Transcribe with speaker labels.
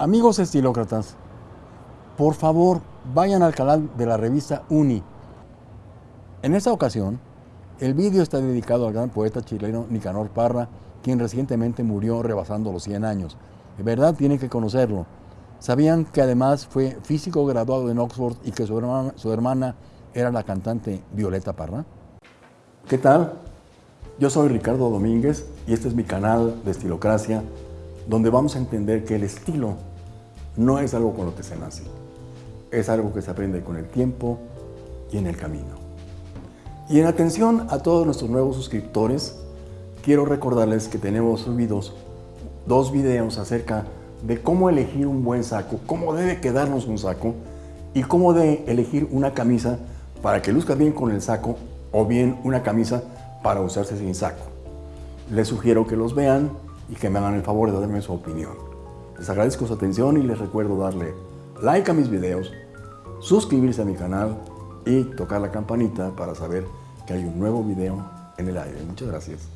Speaker 1: Amigos estilócratas, por favor vayan al canal de la revista Uni. En esta ocasión, el vídeo está dedicado al gran poeta chileno Nicanor Parra, quien recientemente murió rebasando los 100 años. De verdad tienen que conocerlo. ¿Sabían que además fue físico graduado en Oxford y que su hermana, su hermana era la cantante Violeta Parra? ¿Qué tal? Yo soy Ricardo Domínguez y este es mi canal de Estilocracia, donde vamos a entender que el estilo no es algo con lo que se nace, es algo que se aprende con el tiempo y en el camino. Y en atención a todos nuestros nuevos suscriptores, quiero recordarles que tenemos subidos dos videos acerca de cómo elegir un buen saco, cómo debe quedarnos un saco y cómo de elegir una camisa para que luzca bien con el saco o bien una camisa para usarse sin saco. Les sugiero que los vean y que me hagan el favor de darme su opinión. Les agradezco su atención y les recuerdo darle like a mis videos, suscribirse a mi canal y tocar la campanita para saber que hay un nuevo video en el aire. Muchas gracias.